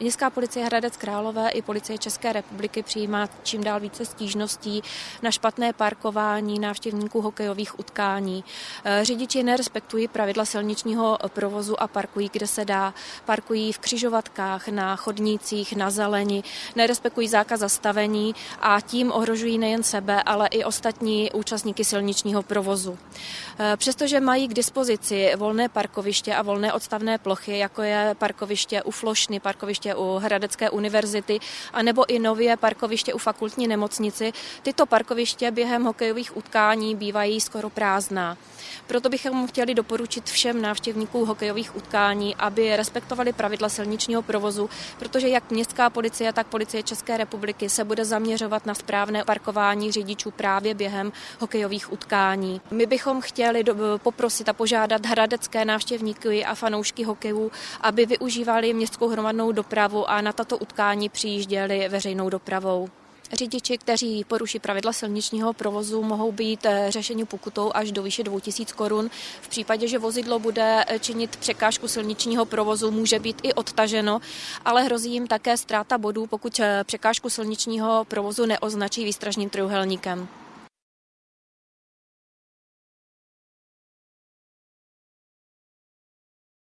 Městská policie Hradec Králové i policie České republiky přijímá čím dál více stížností na špatné parkování návštěvníků hokejových utkání. Eh, řidiči nerespektují pravidla silničního provozu a parkují, kde se dá. Parkují v křižovatkách, na chodnících, na zeleni, nerespektují zákaz zastavení a tím ohrožují nejen sebe, ale i ostatní účastníky silničního provozu. Eh, přestože mají k dispozici volné parkoviště a volné odstavné plochy, jako je parkoviště u Flošny, parkoviště parkoviště u Hradecké univerzity, anebo i nově parkoviště u fakultní nemocnici. Tyto parkoviště během hokejových utkání bývají skoro prázdná. Proto bychom chtěli doporučit všem návštěvníkům hokejových utkání, aby respektovali pravidla silničního provozu, protože jak městská policie, tak policie České republiky se bude zaměřovat na správné parkování řidičů právě během hokejových utkání. My bychom chtěli poprosit a požádat hradecké návštěvníky a fanoušky hokejů, aby využívali městskou hromadnou dopravu dopravu a na tato utkání přijížděli veřejnou dopravou. Řidiči, kteří poruší pravidla silničního provozu, mohou být eh, řešeni pokutou až do výše 2000 korun. V případě, že vozidlo bude eh, činit překážku silničního provozu, může být i odtaženo, ale hrozí jim také ztráta bodů, pokud eh, překážku silničního provozu neoznačí výstražným trojuhelníkem.